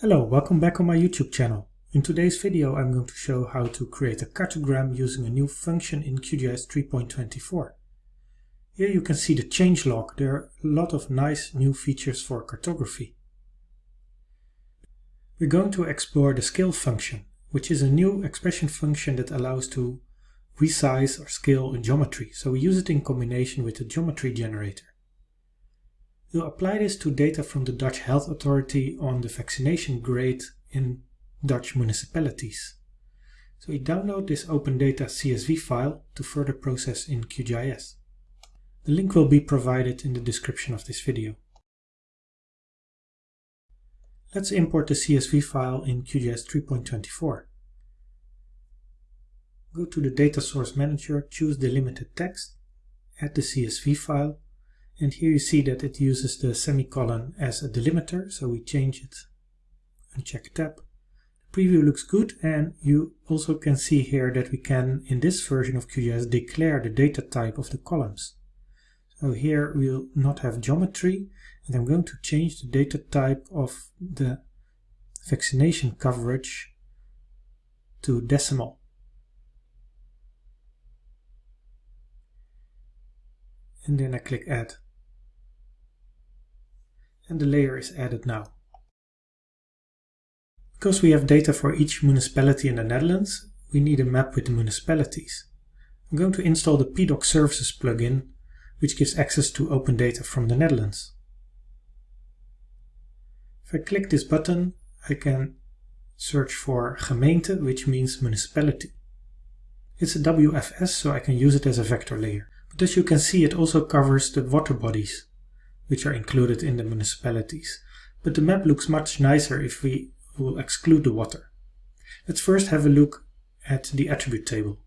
Hello, welcome back on my YouTube channel. In today's video I'm going to show how to create a cartogram using a new function in QGIS 3.24. Here you can see the changelog. There are a lot of nice new features for cartography. We're going to explore the scale function, which is a new expression function that allows to resize or scale a geometry. So we use it in combination with the geometry generator. We'll apply this to data from the Dutch Health Authority on the vaccination rate in Dutch municipalities. So we download this Open Data CSV file to further process in QGIS. The link will be provided in the description of this video. Let's import the CSV file in QGIS 3.24. Go to the Data Source Manager, choose Delimited Text, add the CSV file, and here you see that it uses the semicolon as a delimiter, so we change it and check tab. The preview looks good and you also can see here that we can, in this version of QGIS, declare the data type of the columns. So here we'll not have geometry and I'm going to change the data type of the vaccination coverage to decimal. And then I click add and the layer is added now. Because we have data for each municipality in the Netherlands, we need a map with the municipalities. I'm going to install the PDOK Services plugin, which gives access to open data from the Netherlands. If I click this button, I can search for gemeente, which means municipality. It's a WFS, so I can use it as a vector layer. But as you can see, it also covers the water bodies which are included in the municipalities. But the map looks much nicer if we will exclude the water. Let's first have a look at the attribute table.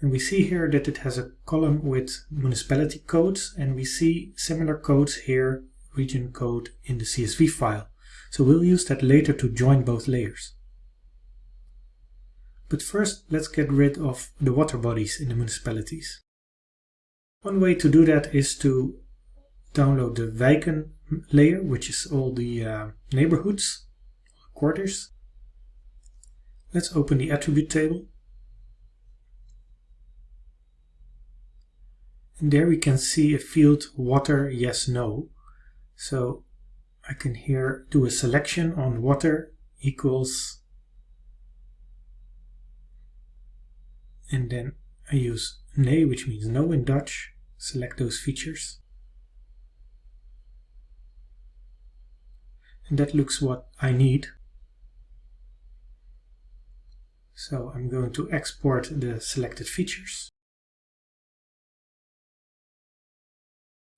And we see here that it has a column with municipality codes and we see similar codes here, region code in the CSV file. So we'll use that later to join both layers. But first let's get rid of the water bodies in the municipalities. One way to do that is to download the wijken layer, which is all the uh, neighborhoods, quarters. Let's open the attribute table. And there we can see a field water, yes, no. So I can here do a selection on water equals and then I use nee, which means no in Dutch, select those features. And that looks what I need. So I'm going to export the selected features.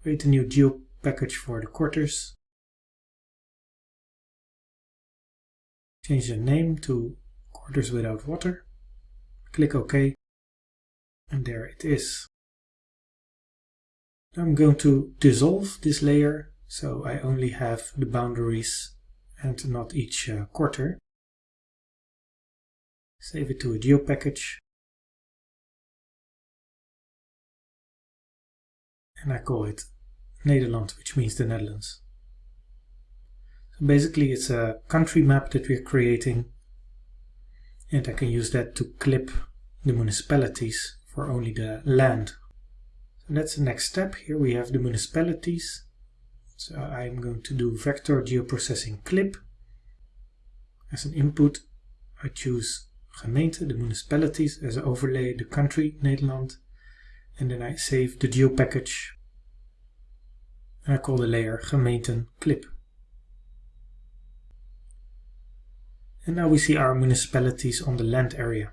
Create a new geo package for the quarters. Change the name to quarters without water. Click OK. And there it is. I'm going to dissolve this layer so I only have the boundaries and not each uh, quarter. Save it to a geo package. And I call it Nederland, which means the Netherlands. So basically it's a country map that we're creating and I can use that to clip the municipalities for only the land. So that's the next step. Here we have the municipalities so I'm going to do vector geoprocessing clip. As an input, I choose gemeente, the municipalities, as an overlay, the country, Nederland. And then I save the geo package. And I call the layer gemeenten clip. And now we see our municipalities on the land area.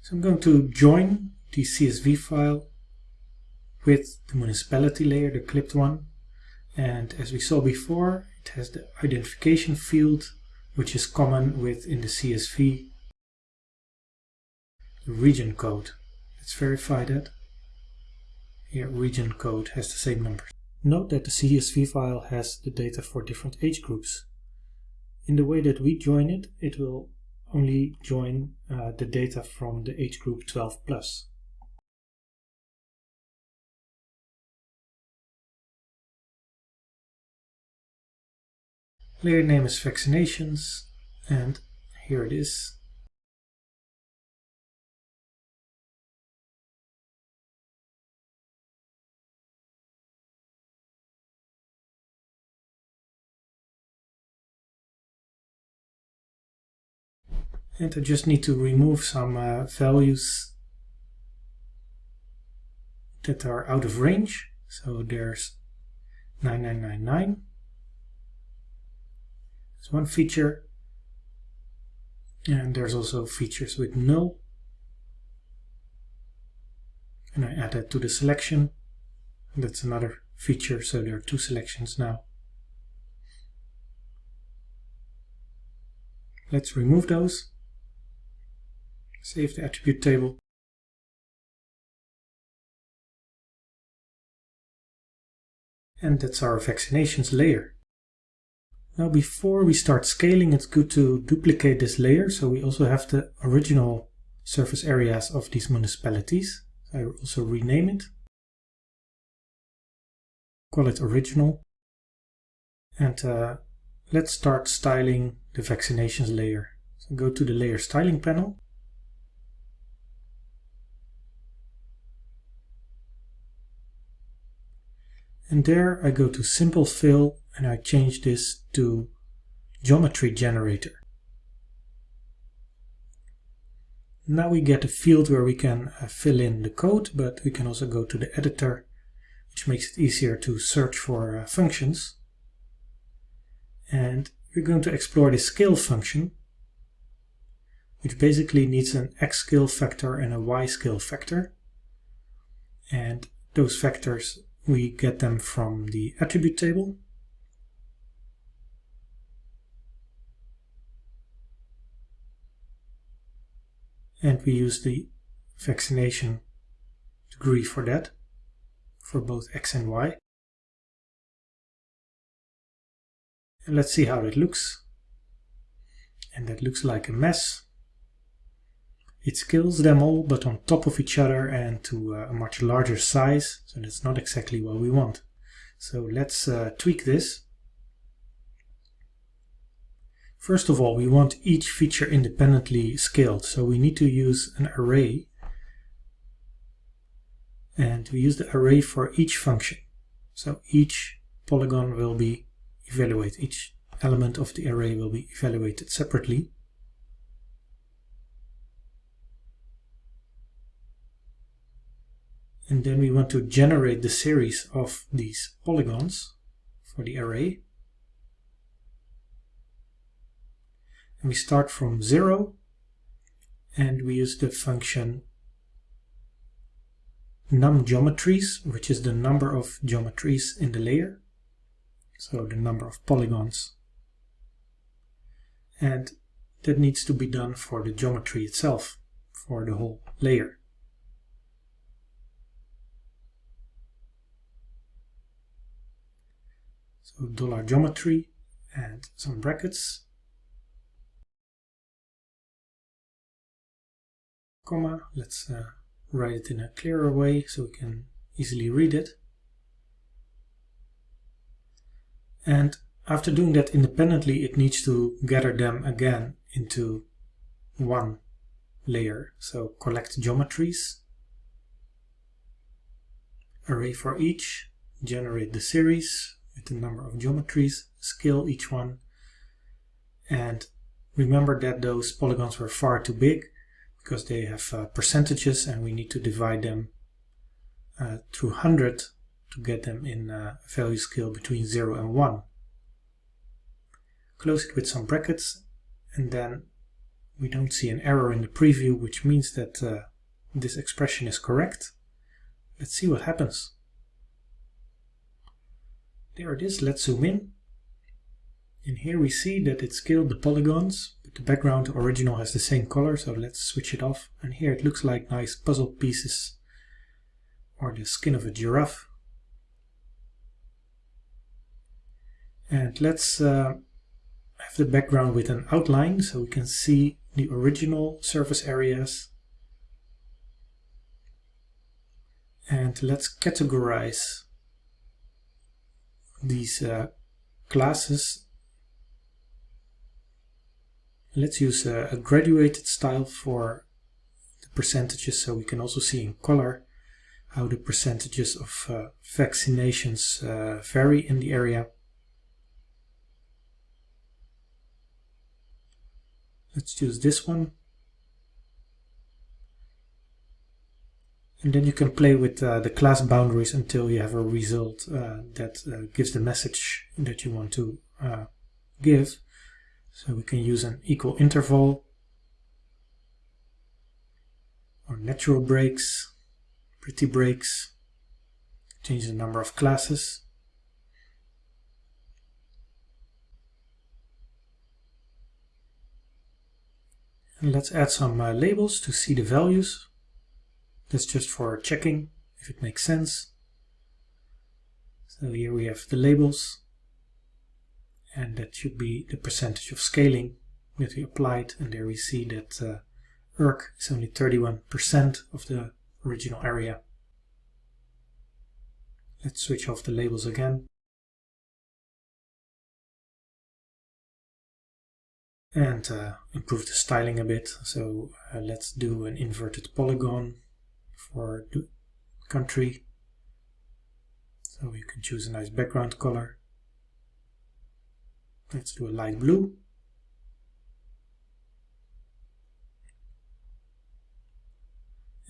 So I'm going to join the CSV file with the municipality layer, the clipped one. And as we saw before, it has the identification field, which is common within the CSV the region code. Let's verify that. Here, region code has the same numbers. Note that the CSV file has the data for different age groups. In the way that we join it, it will only join uh, the data from the age group 12 plus. Layer name is vaccinations and here it is. And I just need to remove some uh, values that are out of range. So there's 9999. There's one feature. And there's also features with null. And I add that to the selection. That's another feature, so there are two selections now. Let's remove those. Save the attribute table. And that's our vaccinations layer. Now before we start scaling, it's good to duplicate this layer so we also have the original surface areas of these municipalities. I also rename it. Call it original. And uh, let's start styling the vaccinations layer. So go to the layer styling panel And there I go to Simple Fill and I change this to Geometry Generator. Now we get a field where we can uh, fill in the code, but we can also go to the editor, which makes it easier to search for uh, functions. And we're going to explore the scale function, which basically needs an x scale factor and a y scale factor. And those factors we get them from the attribute table. And we use the vaccination degree for that, for both x and y. And let's see how it looks. And that looks like a mess. It scales them all but on top of each other and to uh, a much larger size, so that's not exactly what we want. So let's uh, tweak this. First of all, we want each feature independently scaled, so we need to use an array. And we use the array for each function. So each polygon will be evaluated, each element of the array will be evaluated separately. And then we want to generate the series of these polygons for the array. And we start from 0 and we use the function num geometries, which is the number of geometries in the layer. So the number of polygons. And that needs to be done for the geometry itself, for the whole layer. So dollar geometry and some brackets, comma. Let's uh, write it in a clearer way so we can easily read it. And after doing that independently, it needs to gather them again into one layer. So collect geometries, array for each, generate the series, with the number of geometries, scale each one, and remember that those polygons were far too big because they have uh, percentages and we need to divide them uh, through 100 to get them in a value scale between 0 and 1. Close it with some brackets and then we don't see an error in the preview which means that uh, this expression is correct. Let's see what happens. There it is, let's zoom in. And here we see that it scaled the polygons, the background original has the same color, so let's switch it off. And here it looks like nice puzzle pieces or the skin of a giraffe. And let's uh, have the background with an outline so we can see the original surface areas. And let's categorize these uh, classes Let's use a, a graduated style for the percentages so we can also see in color how the percentages of uh, vaccinations uh, vary in the area. Let's choose this one. And then you can play with uh, the class boundaries until you have a result uh, that uh, gives the message that you want to uh, give. So we can use an equal interval or natural breaks, pretty breaks, change the number of classes. And let's add some uh, labels to see the values. That's just for checking if it makes sense. So here we have the labels and that should be the percentage of scaling that we applied and there we see that uh, Urk is only 31% of the original area. Let's switch off the labels again. And uh, improve the styling a bit. So uh, let's do an inverted polygon for the country. So you can choose a nice background color. Let's do a light blue.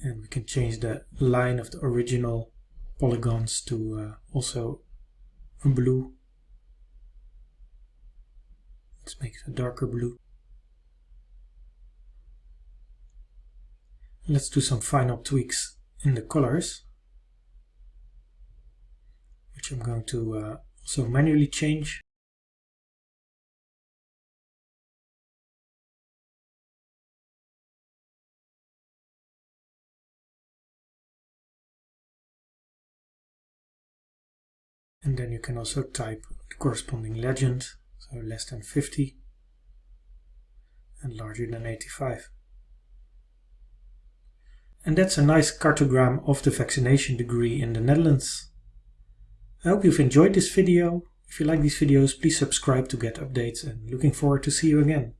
And we can change the line of the original polygons to uh, also a blue. Let's make it a darker blue. Let's do some final tweaks in the colors, which I'm going to uh, also manually change. And then you can also type the corresponding legend, so less than 50 and larger than 85. And that's a nice cartogram of the vaccination degree in the Netherlands. I hope you've enjoyed this video. If you like these videos, please subscribe to get updates and looking forward to see you again.